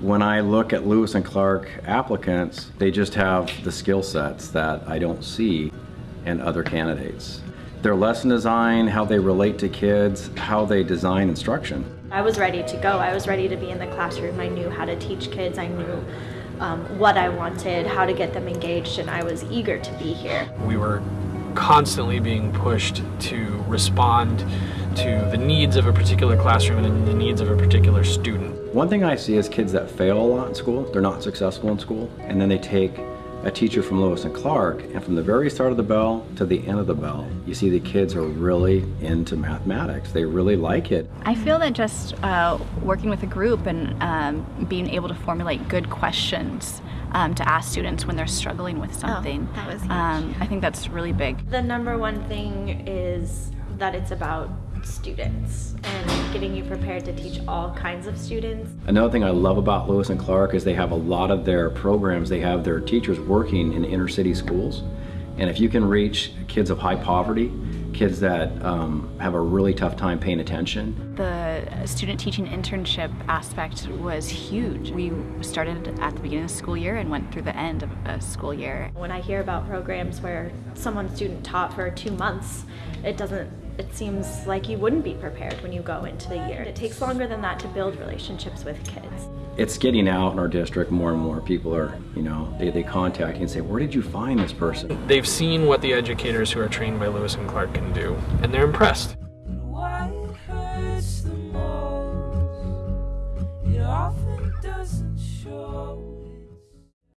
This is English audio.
When I look at Lewis and Clark applicants, they just have the skill sets that I don't see in other candidates. Their lesson design, how they relate to kids, how they design instruction. I was ready to go. I was ready to be in the classroom. I knew how to teach kids. I knew um, what I wanted, how to get them engaged, and I was eager to be here. We were constantly being pushed to respond to the needs of a particular classroom and the needs of a particular student. One thing I see is kids that fail a lot in school, they're not successful in school, and then they take a teacher from Lewis and Clark, and from the very start of the bell to the end of the bell, you see the kids are really into mathematics. They really like it. I feel that just uh, working with a group and um, being able to formulate good questions um, to ask students when they're struggling with something, that was huge. Um, I think that's really big. The number one thing is that it's about students and getting you prepared to teach all kinds of students. Another thing I love about Lewis and Clark is they have a lot of their programs, they have their teachers working in inner city schools. And if you can reach kids of high poverty, kids that um, have a really tough time paying attention. The student teaching internship aspect was huge. We started at the beginning of the school year and went through the end of a school year. When I hear about programs where someone student taught for two months, it doesn't it seems like you wouldn't be prepared when you go into the year. It takes longer than that to build relationships with kids it's getting out in our district. More and more people are you know they, they contact you and say where did you find this person? They've seen what the educators who are trained by lewis and clark can do and they're impressed.